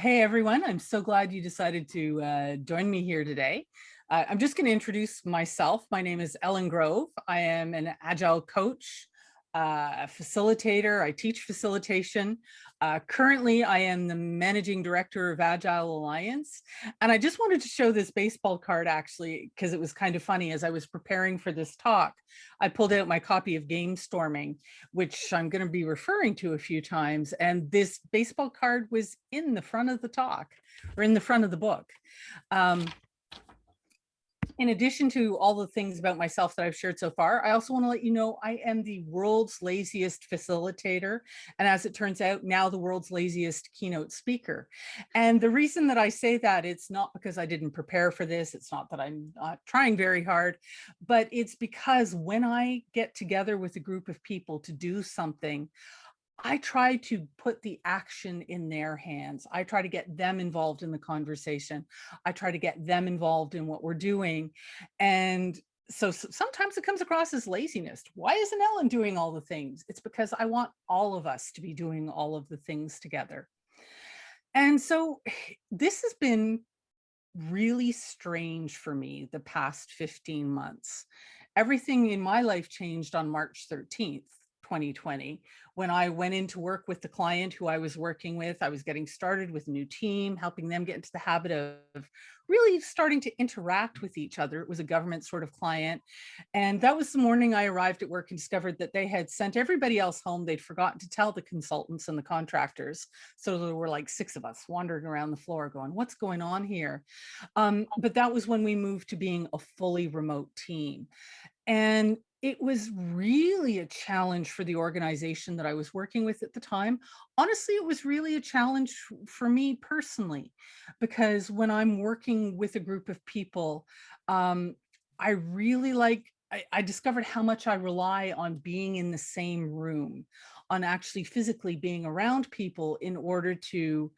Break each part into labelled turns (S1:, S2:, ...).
S1: Hey everyone, I'm so glad you decided to uh, join me here today. Uh, I'm just going to introduce myself. My name is Ellen Grove. I am an Agile coach, uh, facilitator. I teach facilitation. Uh, currently, I am the managing director of Agile Alliance. And I just wanted to show this baseball card actually, because it was kind of funny as I was preparing for this talk. I pulled out my copy of Gamestorming, which I'm going to be referring to a few times. And this baseball card was in the front of the talk or in the front of the book. Um, in addition to all the things about myself that I've shared so far, I also want to let you know I am the world's laziest facilitator. And as it turns out, now the world's laziest keynote speaker. And the reason that I say that, it's not because I didn't prepare for this. It's not that I'm not trying very hard, but it's because when I get together with a group of people to do something, I try to put the action in their hands. I try to get them involved in the conversation. I try to get them involved in what we're doing. And so, sometimes it comes across as laziness. Why isn't Ellen doing all the things? It's because I want all of us to be doing all of the things together. And so this has been really strange for me the past 15 months. Everything in my life changed on March 13th. 2020 when I went into work with the client who I was working with. I was getting started with a new team, helping them get into the habit of really starting to interact with each other. It was a government sort of client. And that was the morning I arrived at work and discovered that they had sent everybody else home. They'd forgotten to tell the consultants and the contractors. So there were like six of us wandering around the floor going, what's going on here? Um, but that was when we moved to being a fully remote team. And it was really a challenge for the organization that I was working with at the time. Honestly, it was really a challenge for me personally, because when I'm working with a group of people, um, I really like, I, I discovered how much I rely on being in the same room, on actually physically being around people in order to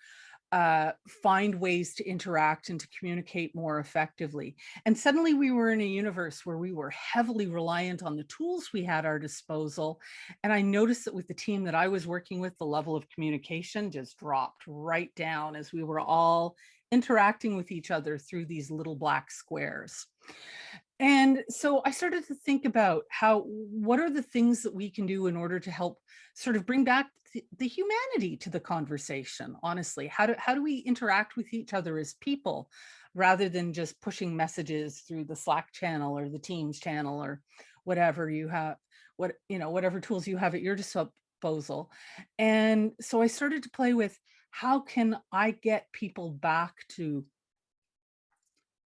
S1: uh, find ways to interact and to communicate more effectively. And suddenly we were in a universe where we were heavily reliant on the tools we had our disposal. And I noticed that with the team that I was working with, the level of communication just dropped right down as we were all interacting with each other through these little black squares. And so I started to think about how, what are the things that we can do in order to help sort of bring back the, the humanity to the conversation, honestly? How do, how do we interact with each other as people rather than just pushing messages through the Slack channel or the Teams channel or whatever you have, what, you know, whatever tools you have at your disposal. And so I started to play with how can I get people back to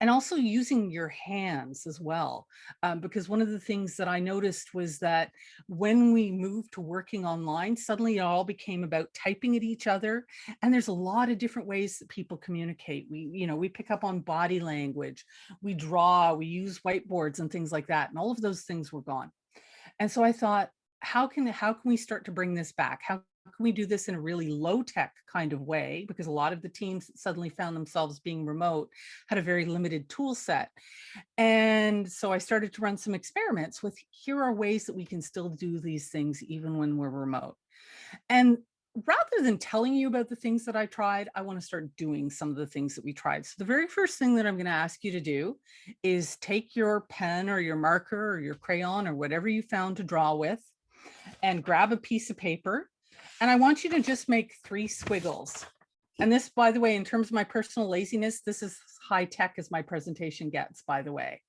S1: and also using your hands as well. Um, because one of the things that I noticed was that when we moved to working online, suddenly it all became about typing at each other. And there's a lot of different ways that people communicate. We, you know, we pick up on body language, we draw, we use whiteboards and things like that. And all of those things were gone. And so I thought, how can how can we start to bring this back? How can we do this in a really low tech kind of way? Because a lot of the teams suddenly found themselves being remote had a very limited tool set. And so I started to run some experiments with here are ways that we can still do these things even when we're remote. And rather than telling you about the things that I tried, I want to start doing some of the things that we tried. So the very first thing that I'm going to ask you to do is take your pen or your marker or your crayon or whatever you found to draw with and grab a piece of paper and I want you to just make three squiggles. And this, by the way, in terms of my personal laziness, this is high tech as my presentation gets, by the way.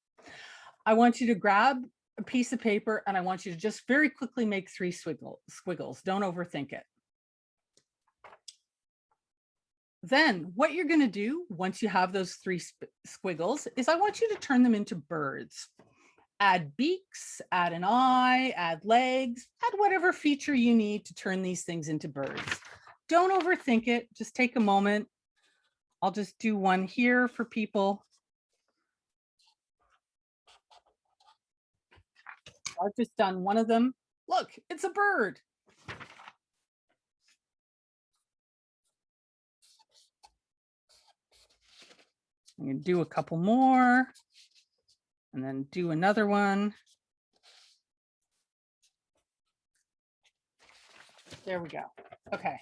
S1: I want you to grab a piece of paper and I want you to just very quickly make three squiggle, squiggles. Don't overthink it. Then what you're going to do once you have those three squiggles is I want you to turn them into birds add beaks, add an eye, add legs, add whatever feature you need to turn these things into birds. Don't overthink it. Just take a moment. I'll just do one here for people. I've just done one of them. Look, it's a bird. I'm going to do a couple more and then do another one. There we go. Okay.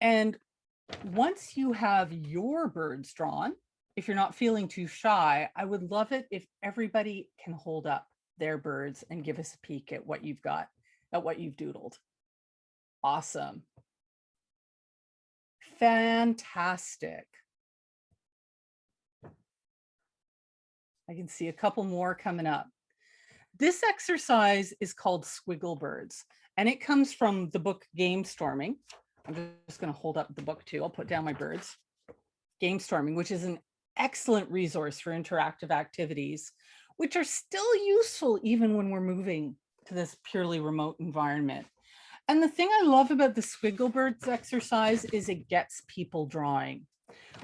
S1: And once you have your birds drawn, if you're not feeling too shy, I would love it if everybody can hold up their birds and give us a peek at what you've got, at what you've doodled. Awesome. Fantastic. I can see a couple more coming up. This exercise is called Squiggle Birds, and it comes from the book Gamestorming. I'm just going to hold up the book too. I'll put down my birds. Gamestorming, which is an excellent resource for interactive activities, which are still useful even when we're moving to this purely remote environment. And the thing I love about the Squiggle Birds exercise is it gets people drawing.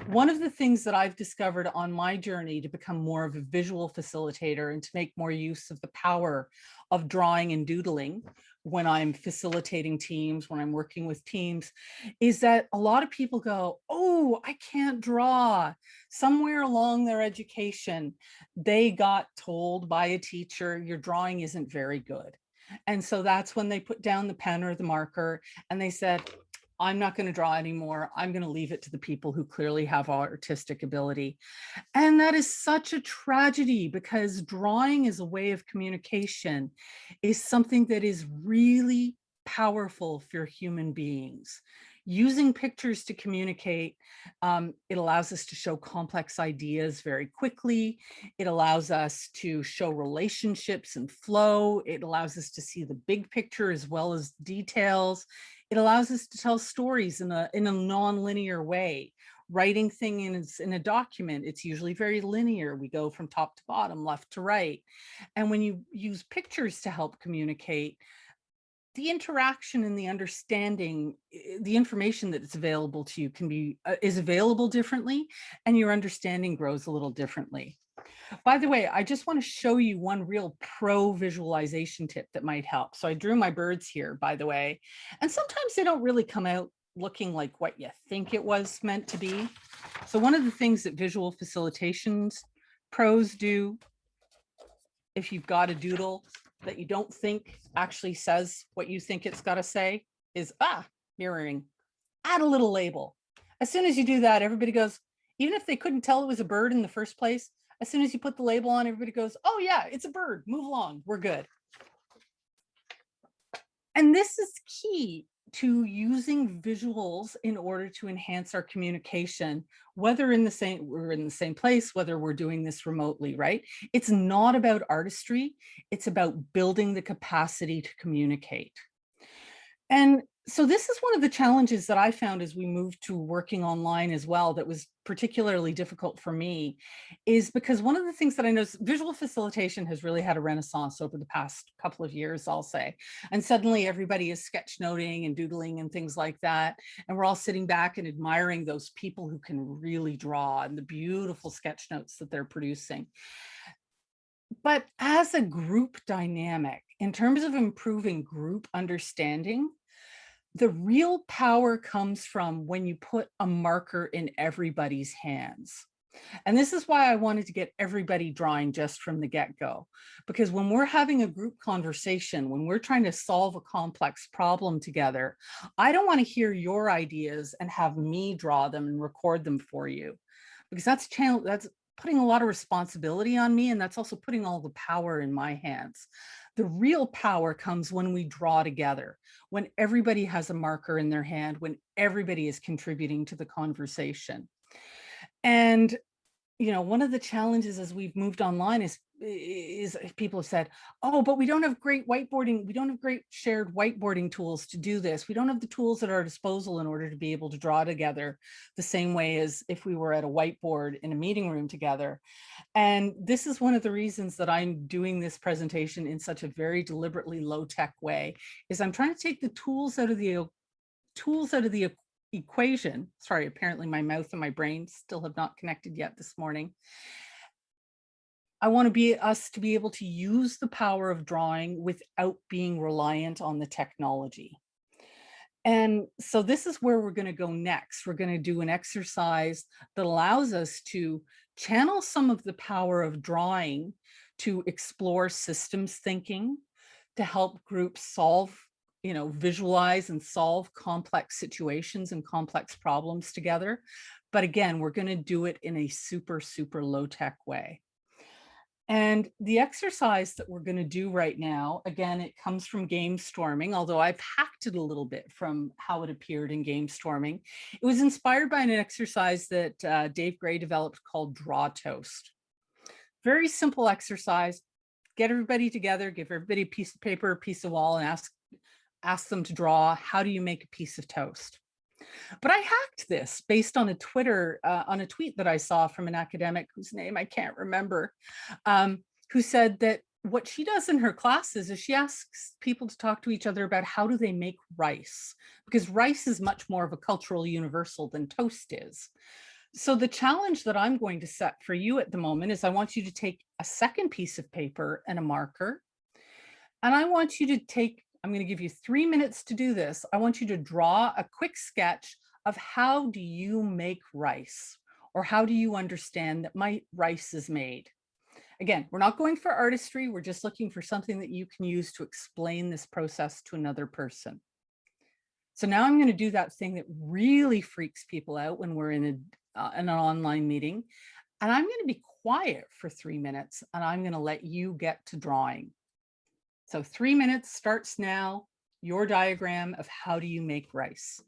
S1: One of the things that I've discovered on my journey to become more of a visual facilitator and to make more use of the power of drawing and doodling when I'm facilitating teams, when I'm working with teams, is that a lot of people go, oh, I can't draw. Somewhere along their education, they got told by a teacher, your drawing isn't very good. And so that's when they put down the pen or the marker and they said, I'm not going to draw anymore. I'm going to leave it to the people who clearly have artistic ability. And that is such a tragedy because drawing is a way of communication is something that is really powerful for human beings. Using pictures to communicate, um, it allows us to show complex ideas very quickly. It allows us to show relationships and flow. It allows us to see the big picture as well as details. It allows us to tell stories in a, in a non-linear way. Writing things in a document, it's usually very linear. We go from top to bottom, left to right. And when you use pictures to help communicate, the interaction and the understanding, the information that is available to you can be, uh, is available differently and your understanding grows a little differently. By the way, I just want to show you one real pro visualization tip that might help. So I drew my birds here, by the way, and sometimes they don't really come out looking like what you think it was meant to be. So one of the things that visual facilitations pros do, if you've got a doodle that you don't think actually says what you think it's got to say is, ah, mirroring, add a little label. As soon as you do that, everybody goes, even if they couldn't tell it was a bird in the first place, as soon as you put the label on, everybody goes, oh yeah, it's a bird, move along, we're good. And this is key to using visuals in order to enhance our communication, whether in the same we're in the same place, whether we're doing this remotely, right? It's not about artistry, it's about building the capacity to communicate. And so this is one of the challenges that I found as we moved to working online as well that was particularly difficult for me is because one of the things that I know visual facilitation has really had a renaissance over the past couple of years, I'll say. And suddenly everybody is sketchnoting and doodling and things like that. And we're all sitting back and admiring those people who can really draw and the beautiful sketch notes that they're producing. But as a group dynamic, in terms of improving group understanding, the real power comes from when you put a marker in everybody's hands. And this is why I wanted to get everybody drawing just from the get-go, because when we're having a group conversation, when we're trying to solve a complex problem together, I don't want to hear your ideas and have me draw them and record them for you, because that's channel that's putting a lot of responsibility on me, and that's also putting all the power in my hands. The real power comes when we draw together, when everybody has a marker in their hand, when everybody is contributing to the conversation. And you know, one of the challenges as we've moved online is is eh, people have said, oh, but we don't have great whiteboarding. We don't have great shared whiteboarding tools to do this. We don't have the tools at our disposal in order to be able to draw together the same way as if we were at a whiteboard in a meeting room together. And this is one of the reasons that I'm doing this presentation in such a very deliberately low tech way is I'm trying to take the tools out of the tools out of the equation. Sorry, apparently my mouth and my brain still have not connected yet this morning. I want to be us to be able to use the power of drawing without being reliant on the technology. And so this is where we're going to go next. We're going to do an exercise that allows us to channel some of the power of drawing to explore systems thinking, to help groups solve you know, visualize and solve complex situations and complex problems together. But again, we're going to do it in a super, super low tech way. And the exercise that we're going to do right now, again, it comes from Gamestorming, although I've hacked it a little bit from how it appeared in Gamestorming. It was inspired by an exercise that uh, Dave Gray developed called Draw Toast. Very simple exercise. Get everybody together, give everybody a piece of paper, a piece of wall, and ask, ask them to draw, how do you make a piece of toast? But I hacked this based on a Twitter, uh, on a tweet that I saw from an academic whose name I can't remember, um, who said that what she does in her classes is she asks people to talk to each other about how do they make rice, because rice is much more of a cultural universal than toast is. So the challenge that I'm going to set for you at the moment is I want you to take a second piece of paper and a marker, and I want you to take I'm going to give you three minutes to do this. I want you to draw a quick sketch of how do you make rice or how do you understand that my rice is made? Again, we're not going for artistry. We're just looking for something that you can use to explain this process to another person. So now I'm going to do that thing that really freaks people out when we're in, a, uh, in an online meeting. And I'm going to be quiet for three minutes and I'm going to let you get to drawing. So three minutes starts now, your diagram of how do you make rice.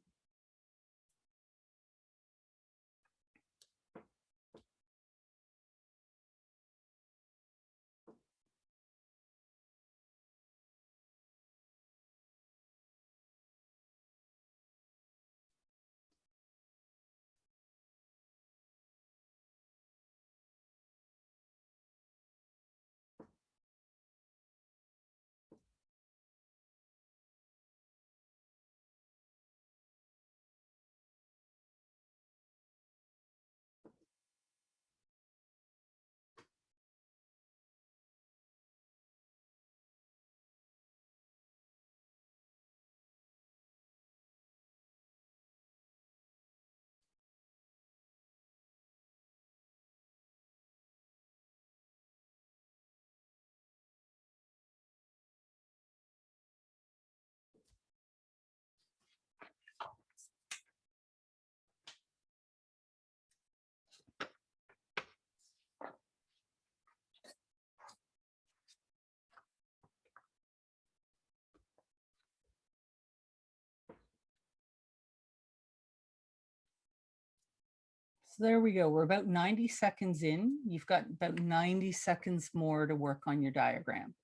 S1: So there we go. We're about 90 seconds in. You've got about 90 seconds more to work on your diagram.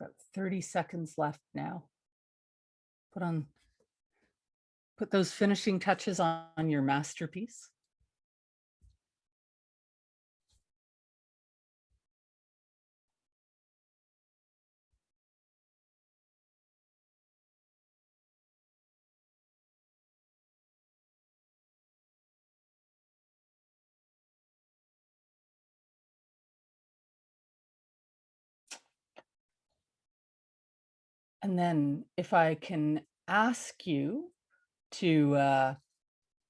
S1: About 30 seconds left now. Put on, put those finishing touches on, on your masterpiece. And then if I can ask you to uh,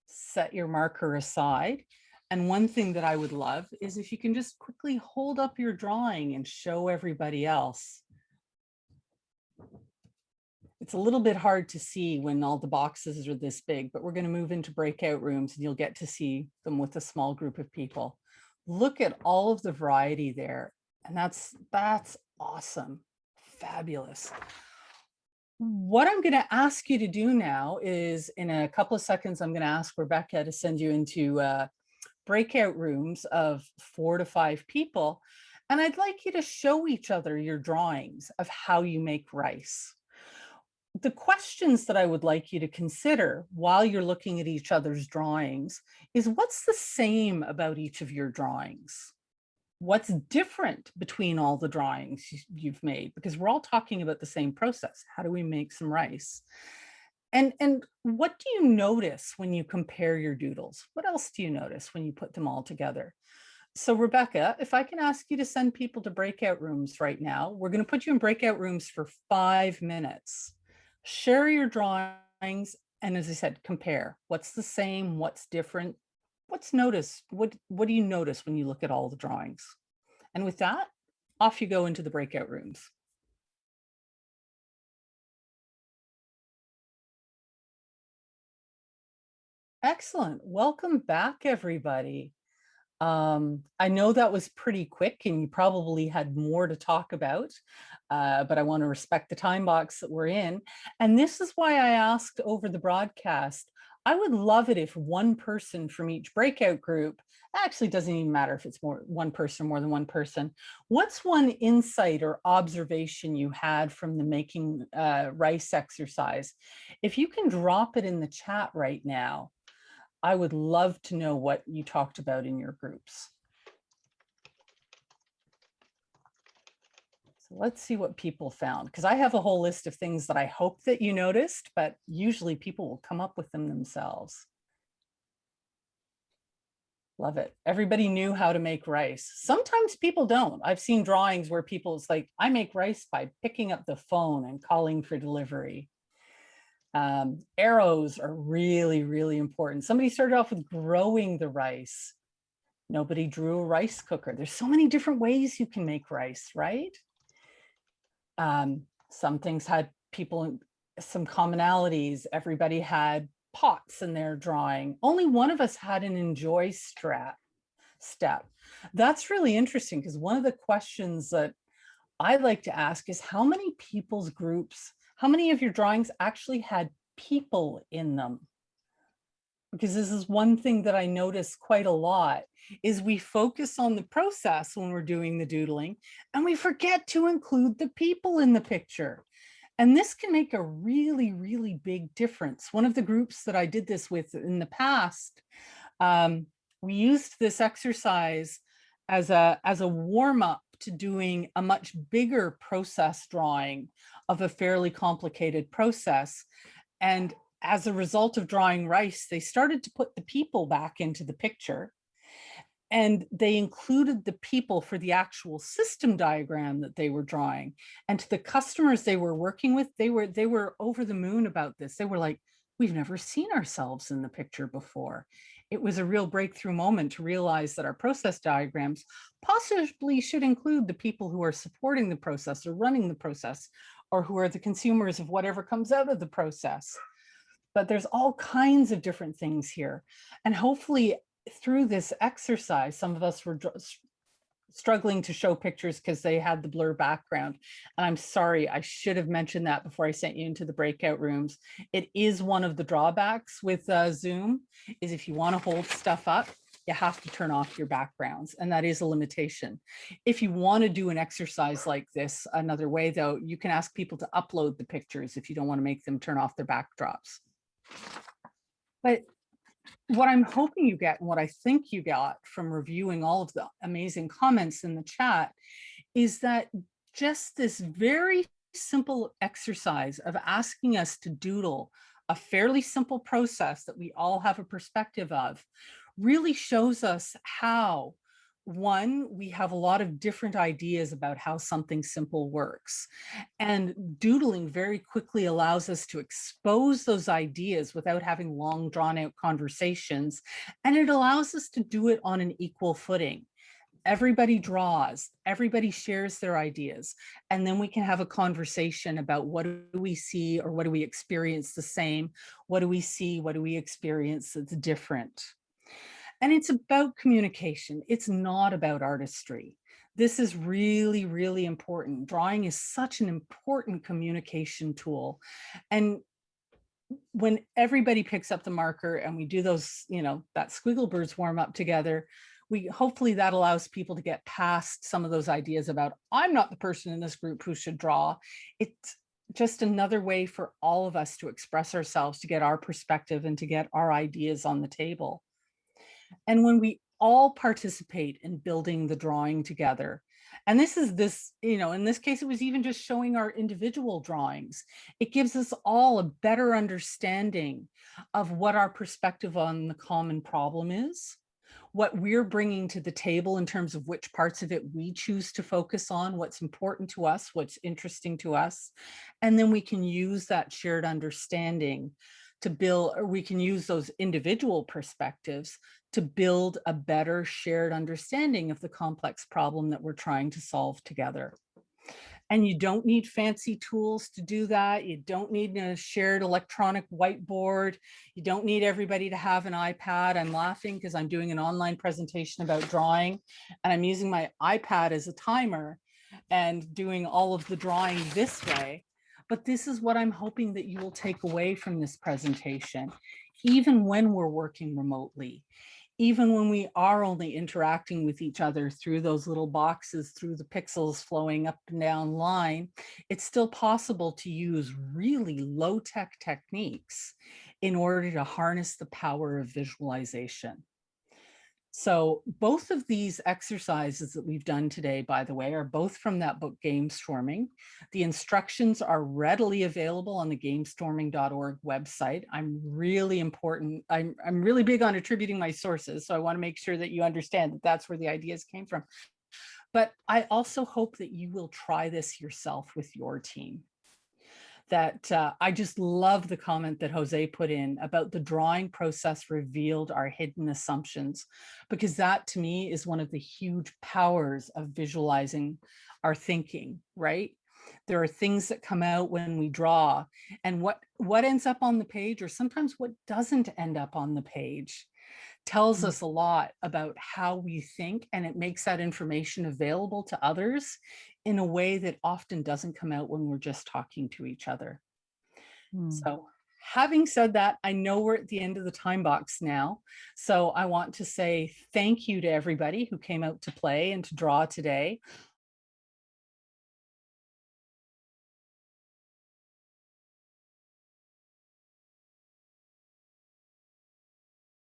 S1: set your marker aside. And one thing that I would love is if you can just quickly hold up your drawing and show everybody else. It's a little bit hard to see when all the boxes are this big, but we're going to move into breakout rooms and you'll get to see them with a small group of people. Look at all of the variety there. And that's, that's awesome. Fabulous what I'm going to ask you to do now is in a couple of seconds, I'm going to ask Rebecca to send you into uh, breakout rooms of four to five people. And I'd like you to show each other your drawings of how you make rice. The questions that I would like you to consider while you're looking at each other's drawings is what's the same about each of your drawings? What's different between all the drawings you've made? Because we're all talking about the same process. How do we make some rice? And, and what do you notice when you compare your doodles? What else do you notice when you put them all together? So Rebecca, if I can ask you to send people to breakout rooms right now, we're going to put you in breakout rooms for five minutes. Share your drawings. And as I said, compare what's the same, what's different, what's notice, what, what do you notice when you look at all the drawings? And with that, off you go into the breakout rooms. Excellent. Welcome back, everybody. Um, I know that was pretty quick and you probably had more to talk about, uh, but I want to respect the time box that we're in. And this is why I asked over the broadcast, I would love it if one person from each breakout group, actually doesn't even matter if it's more one person or more than one person, what's one insight or observation you had from the making uh, rice exercise? If you can drop it in the chat right now, I would love to know what you talked about in your groups. So let's see what people found, because I have a whole list of things that I hope that you noticed, but usually people will come up with them themselves. Love it. Everybody knew how to make rice. Sometimes people don't. I've seen drawings where people, it's like, I make rice by picking up the phone and calling for delivery. Um, arrows are really, really important. Somebody started off with growing the rice. Nobody drew a rice cooker. There's so many different ways you can make rice, right? Um, some things had people, some commonalities. Everybody had pots in their drawing. Only one of us had an enjoy strap step. That's really interesting because one of the questions that I like to ask is how many people's groups how many of your drawings actually had people in them? Because this is one thing that I notice quite a lot is we focus on the process when we're doing the doodling and we forget to include the people in the picture. And this can make a really, really big difference. One of the groups that I did this with in the past, um, we used this exercise as a, as a warm up to doing a much bigger process drawing of a fairly complicated process. And as a result of drawing rice, they started to put the people back into the picture. And they included the people for the actual system diagram that they were drawing. And to the customers they were working with, they were they were over the moon about this. They were like, we've never seen ourselves in the picture before it was a real breakthrough moment to realize that our process diagrams possibly should include the people who are supporting the process or running the process or who are the consumers of whatever comes out of the process. But there's all kinds of different things here. And hopefully through this exercise, some of us were struggling to show pictures because they had the blur background. And I'm sorry, I should have mentioned that before I sent you into the breakout rooms. It is one of the drawbacks with uh, Zoom is if you want to hold stuff up, you have to turn off your backgrounds and that is a limitation. If you want to do an exercise like this another way though, you can ask people to upload the pictures if you don't want to make them turn off their backdrops. But what I'm hoping you get and what I think you got from reviewing all of the amazing comments in the chat is that just this very simple exercise of asking us to doodle a fairly simple process that we all have a perspective of really shows us how one, we have a lot of different ideas about how something simple works. And doodling very quickly allows us to expose those ideas without having long drawn out conversations. And it allows us to do it on an equal footing. Everybody draws, everybody shares their ideas, and then we can have a conversation about what do we see or what do we experience the same? What do we see? What do we experience that's different? And it's about communication. It's not about artistry. This is really, really important. Drawing is such an important communication tool. And when everybody picks up the marker and we do those, you know, that squiggle birds warm up together, we hopefully that allows people to get past some of those ideas about I'm not the person in this group who should draw. It's just another way for all of us to express ourselves, to get our perspective and to get our ideas on the table. And when we all participate in building the drawing together. And this is this, you know, in this case, it was even just showing our individual drawings. It gives us all a better understanding of what our perspective on the common problem is, what we're bringing to the table in terms of which parts of it we choose to focus on, what's important to us, what's interesting to us. And then we can use that shared understanding to build, or we can use those individual perspectives to build a better shared understanding of the complex problem that we're trying to solve together. And you don't need fancy tools to do that. You don't need a shared electronic whiteboard. You don't need everybody to have an iPad. I'm laughing because I'm doing an online presentation about drawing and I'm using my iPad as a timer and doing all of the drawing this way. But this is what I'm hoping that you will take away from this presentation, even when we're working remotely, even when we are only interacting with each other through those little boxes, through the pixels flowing up and down line, it's still possible to use really low tech techniques in order to harness the power of visualization. So both of these exercises that we've done today, by the way, are both from that book, Gamestorming. The instructions are readily available on the gamestorming.org website. I'm really important. I'm, I'm really big on attributing my sources. So I wanna make sure that you understand that that's where the ideas came from. But I also hope that you will try this yourself with your team that uh, I just love the comment that Jose put in about the drawing process revealed our hidden assumptions, because that to me is one of the huge powers of visualizing our thinking, right? There are things that come out when we draw and what, what ends up on the page or sometimes what doesn't end up on the page tells mm. us a lot about how we think and it makes that information available to others in a way that often doesn't come out when we're just talking to each other. Hmm. So having said that, I know we're at the end of the time box now. So I want to say thank you to everybody who came out to play and to draw today.